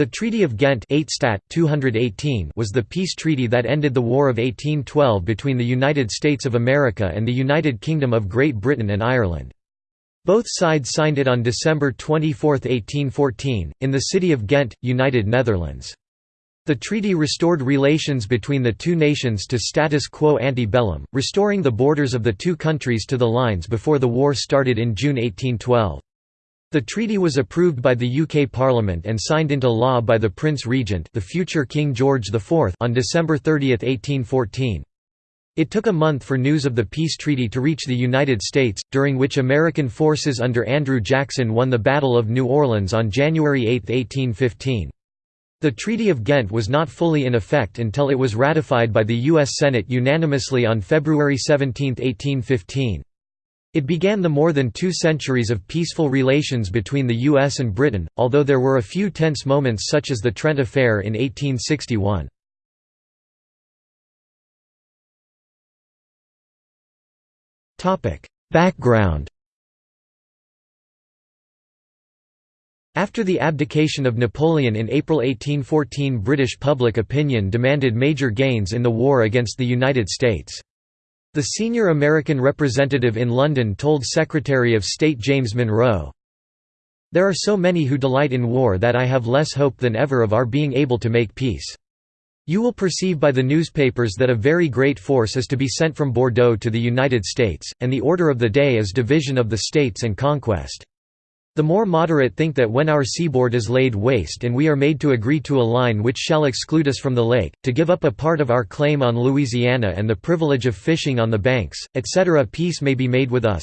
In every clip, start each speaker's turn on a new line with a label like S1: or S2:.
S1: The Treaty of Ghent 8 Stat. 218 was the peace treaty that ended the War of 1812 between the United States of America and the United Kingdom of Great Britain and Ireland. Both sides signed it on December 24, 1814, in the city of Ghent, United Netherlands. The treaty restored relations between the two nations to status quo ante bellum, restoring the borders of the two countries to the lines before the war started in June 1812. The treaty was approved by the UK Parliament and signed into law by the Prince Regent the future King George IV on December 30, 1814. It took a month for news of the peace treaty to reach the United States, during which American forces under Andrew Jackson won the Battle of New Orleans on January 8, 1815. The Treaty of Ghent was not fully in effect until it was ratified by the U.S. Senate unanimously on February 17, 1815. It began the more than two centuries of peaceful relations between the US and Britain, although there were a few tense moments such as the Trent Affair in 1861. Background After the abdication of Napoleon in April 1814 British public opinion demanded major gains in the war against the United States. The senior American representative in London told Secretary of State James Monroe, There are so many who delight in war that I have less hope than ever of our being able to make peace. You will perceive by the newspapers that a very great force is to be sent from Bordeaux to the United States, and the order of the day is division of the states and conquest. The more moderate think that when our seaboard is laid waste and we are made to agree to a line which shall exclude us from the lake, to give up a part of our claim on Louisiana and the privilege of fishing on the banks, etc. peace may be made with us,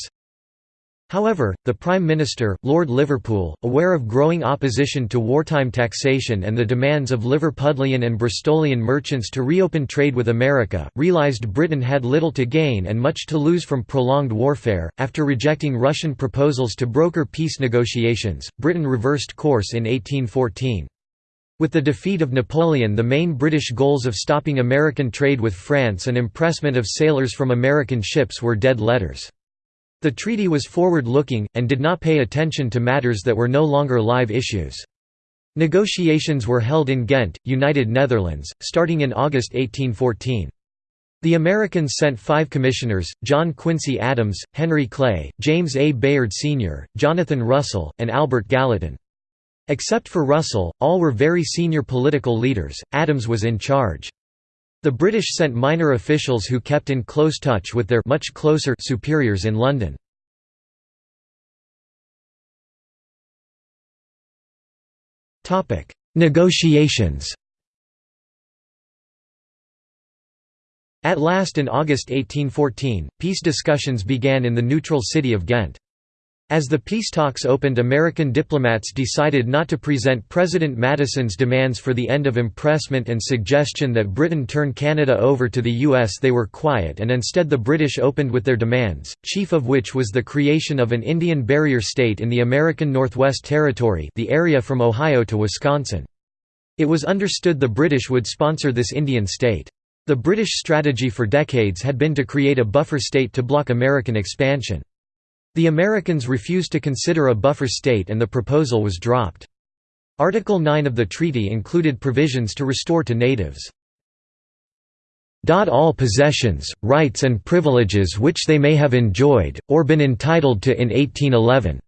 S1: However, the Prime Minister, Lord Liverpool, aware of growing opposition to wartime taxation and the demands of Liverpudlian and Bristolian merchants to reopen trade with America, realised Britain had little to gain and much to lose from prolonged warfare. After rejecting Russian proposals to broker peace negotiations, Britain reversed course in 1814. With the defeat of Napoleon the main British goals of stopping American trade with France and impressment of sailors from American ships were dead letters. The treaty was forward-looking, and did not pay attention to matters that were no longer live issues. Negotiations were held in Ghent, United Netherlands, starting in August 1814. The Americans sent five commissioners, John Quincy Adams, Henry Clay, James A. Bayard Sr., Jonathan Russell, and Albert Gallatin. Except for Russell, all were very senior political leaders, Adams was in charge. The British sent minor officials who kept in close touch with their much closer superiors in London. Negotiations At last in August 1814, peace discussions began in the neutral city of Ghent. As the peace talks opened American diplomats decided not to present President Madison's demands for the end of impressment and suggestion that Britain turn Canada over to the U.S. They were quiet and instead the British opened with their demands, chief of which was the creation of an Indian barrier state in the American Northwest Territory the area from Ohio to Wisconsin. It was understood the British would sponsor this Indian state. The British strategy for decades had been to create a buffer state to block American expansion. The Americans refused to consider a buffer state and the proposal was dropped. Article 9 of the treaty included provisions to restore to natives all possessions, rights and privileges which they may have enjoyed, or been entitled to in 1811."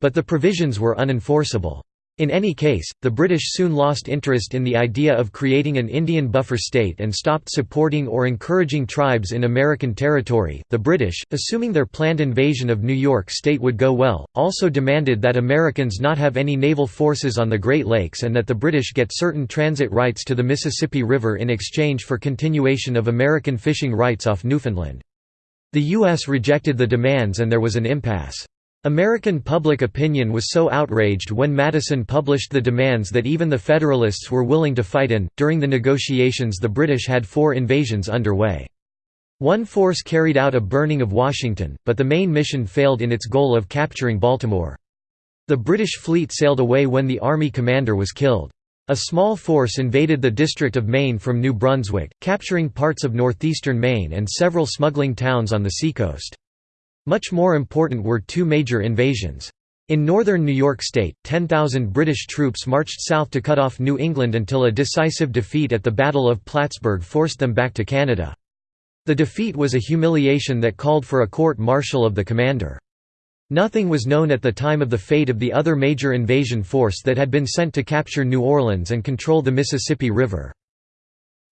S1: But the provisions were unenforceable. In any case, the British soon lost interest in the idea of creating an Indian buffer state and stopped supporting or encouraging tribes in American territory. The British, assuming their planned invasion of New York State would go well, also demanded that Americans not have any naval forces on the Great Lakes and that the British get certain transit rights to the Mississippi River in exchange for continuation of American fishing rights off Newfoundland. The U.S. rejected the demands and there was an impasse. American public opinion was so outraged when Madison published the demands that even the Federalists were willing to fight in. During the negotiations, the British had four invasions underway. One force carried out a burning of Washington, but the main mission failed in its goal of capturing Baltimore. The British fleet sailed away when the army commander was killed. A small force invaded the District of Maine from New Brunswick, capturing parts of northeastern Maine and several smuggling towns on the seacoast. Much more important were two major invasions. In northern New York State, 10,000 British troops marched south to cut off New England until a decisive defeat at the Battle of Plattsburgh forced them back to Canada. The defeat was a humiliation that called for a court-martial of the commander. Nothing was known at the time of the fate of the other major invasion force that had been sent to capture New Orleans and control the Mississippi River.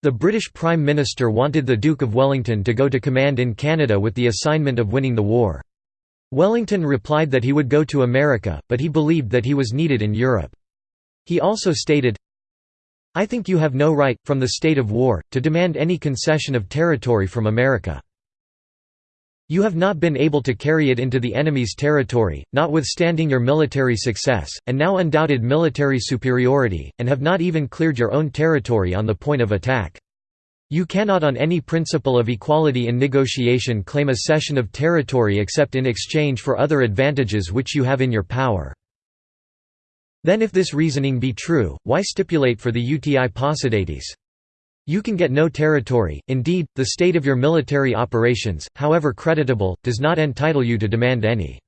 S1: The British Prime Minister wanted the Duke of Wellington to go to command in Canada with the assignment of winning the war. Wellington replied that he would go to America, but he believed that he was needed in Europe. He also stated, I think you have no right, from the state of war, to demand any concession of territory from America. You have not been able to carry it into the enemy's territory, notwithstanding your military success, and now undoubted military superiority, and have not even cleared your own territory on the point of attack. You cannot on any principle of equality in negotiation claim a cession of territory except in exchange for other advantages which you have in your power. Then if this reasoning be true, why stipulate for the uti possidetis? You can get no territory, indeed, the state of your military operations, however creditable, does not entitle you to demand any.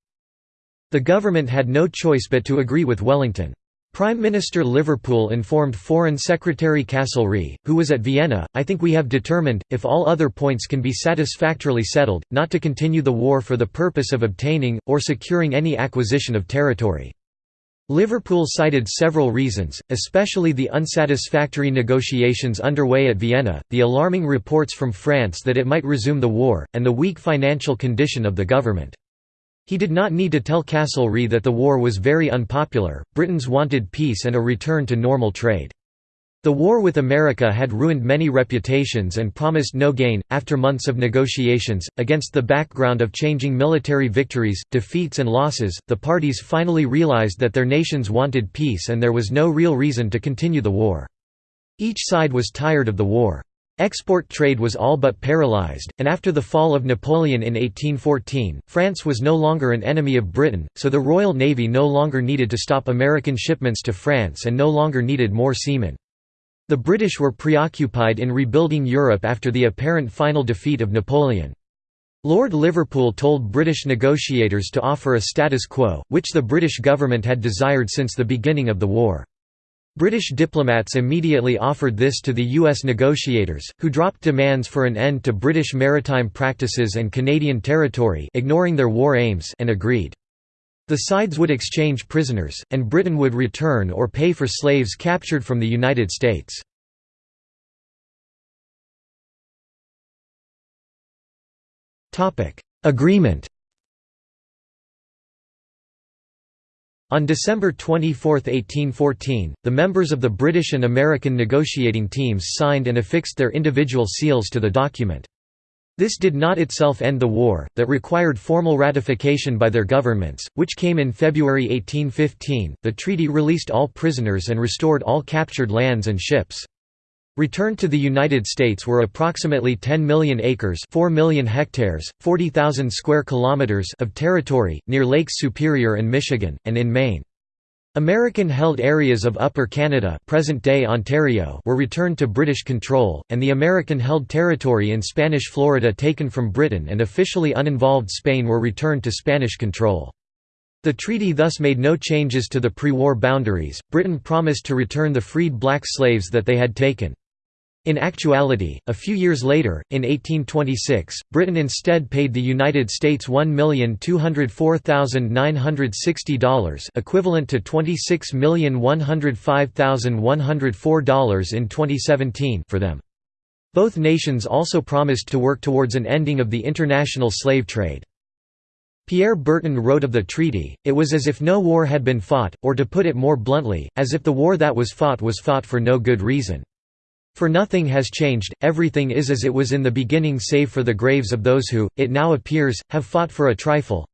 S1: The government had no choice but to agree with Wellington. Prime Minister Liverpool informed Foreign Secretary Castlereagh, who was at Vienna, I think we have determined, if all other points can be satisfactorily settled, not to continue the war for the purpose of obtaining, or securing any acquisition of territory. Liverpool cited several reasons, especially the unsatisfactory negotiations underway at Vienna, the alarming reports from France that it might resume the war, and the weak financial condition of the government. He did not need to tell Castlereagh that the war was very unpopular, Britons wanted peace and a return to normal trade. The war with America had ruined many reputations and promised no gain. After months of negotiations, against the background of changing military victories, defeats, and losses, the parties finally realized that their nations wanted peace and there was no real reason to continue the war. Each side was tired of the war. Export trade was all but paralyzed, and after the fall of Napoleon in 1814, France was no longer an enemy of Britain, so the Royal Navy no longer needed to stop American shipments to France and no longer needed more seamen. The British were preoccupied in rebuilding Europe after the apparent final defeat of Napoleon. Lord Liverpool told British negotiators to offer a status quo, which the British government had desired since the beginning of the war. British diplomats immediately offered this to the U.S. negotiators, who dropped demands for an end to British maritime practices and Canadian territory ignoring their war aims and agreed. The sides would exchange prisoners, and Britain would return or pay for slaves captured from the United States. Agreement On December 24, 1814, the members of the British and American negotiating teams signed and affixed their individual seals to the document. This did not itself end the war, that required formal ratification by their governments, which came in February 1815. The treaty released all prisoners and restored all captured lands and ships. Returned to the United States were approximately 10 million acres 4 million hectares, 40,000 square kilometers of territory, near Lakes Superior and Michigan, and in Maine. American-held areas of Upper Canada present-day Ontario were returned to British control, and the American-held territory in Spanish Florida taken from Britain and officially uninvolved Spain were returned to Spanish control. The treaty thus made no changes to the pre-war boundaries. Britain promised to return the freed black slaves that they had taken. In actuality, a few years later, in 1826, Britain instead paid the United States $1,204,960 equivalent to $26,105,104 in 2017 for them. Both nations also promised to work towards an ending of the international slave trade. Pierre Berton wrote of the treaty, it was as if no war had been fought, or to put it more bluntly, as if the war that was fought was fought for no good reason. For nothing has changed, everything is as it was in the beginning save for the graves of those who, it now appears, have fought for a trifle.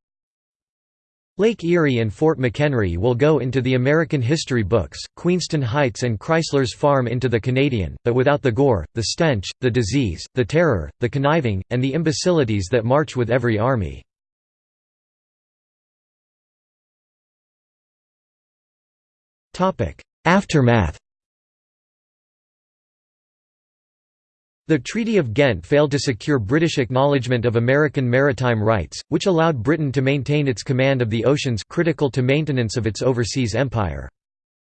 S1: Lake Erie and Fort McHenry will go into the American history books, Queenston Heights and Crysler's Farm into the Canadian, but without the gore, the stench, the disease, the terror, the conniving, and the imbecilities that march with every army. Aftermath The Treaty of Ghent failed to secure British acknowledgement of American maritime rights, which allowed Britain to maintain its command of the oceans critical to maintenance of its overseas empire.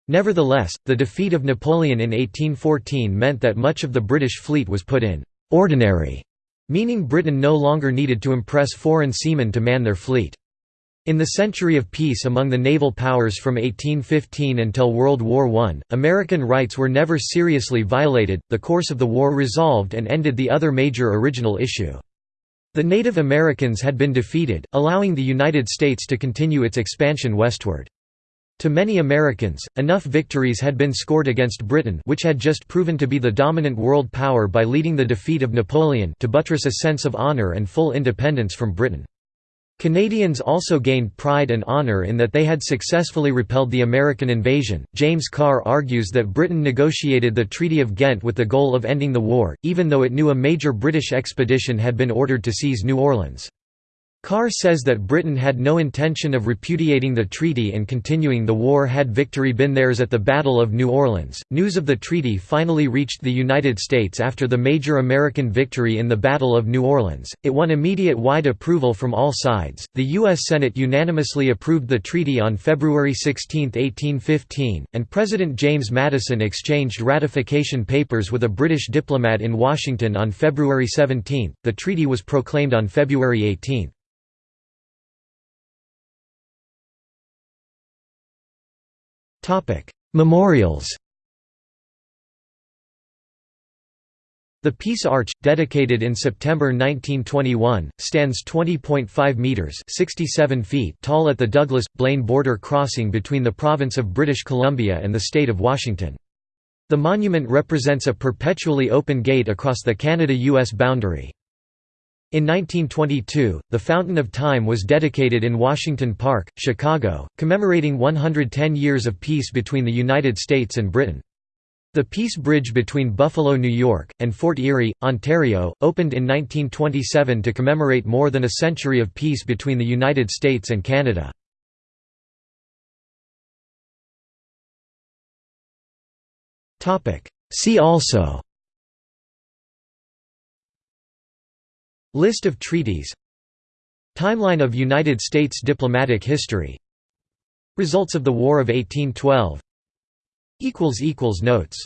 S1: Nevertheless, the defeat of Napoleon in 1814 meant that much of the British fleet was put in «ordinary», meaning Britain no longer needed to impress foreign seamen to man their fleet. In the century of peace among the naval powers from 1815 until World War I, American rights were never seriously violated, the course of the war resolved and ended the other major original issue. The Native Americans had been defeated, allowing the United States to continue its expansion westward. To many Americans, enough victories had been scored against Britain which had just proven to be the dominant world power by leading the defeat of Napoleon to buttress a sense of honor and full independence from Britain. Canadians also gained pride and honour in that they had successfully repelled the American invasion. James Carr argues that Britain negotiated the Treaty of Ghent with the goal of ending the war, even though it knew a major British expedition had been ordered to seize New Orleans. Carr says that Britain had no intention of repudiating the treaty and continuing the war had victory been theirs at the Battle of New Orleans. News of the treaty finally reached the United States after the major American victory in the Battle of New Orleans. It won immediate wide approval from all sides. The U.S. Senate unanimously approved the treaty on February 16, 1815, and President James Madison exchanged ratification papers with a British diplomat in Washington on February 17. The treaty was proclaimed on February 18. Memorials The Peace Arch, dedicated in September 1921, stands 20.5 metres 67 feet tall at the Douglas-Blaine border crossing between the province of British Columbia and the state of Washington. The monument represents a perpetually open gate across the Canada-US boundary. In 1922, the Fountain of Time was dedicated in Washington Park, Chicago, commemorating 110 years of peace between the United States and Britain. The Peace Bridge between Buffalo, New York, and Fort Erie, Ontario, opened in 1927 to commemorate more than a century of peace between the United States and Canada. See also List of treaties. Timeline of United States diplomatic history. Results of the War of 1812 Notes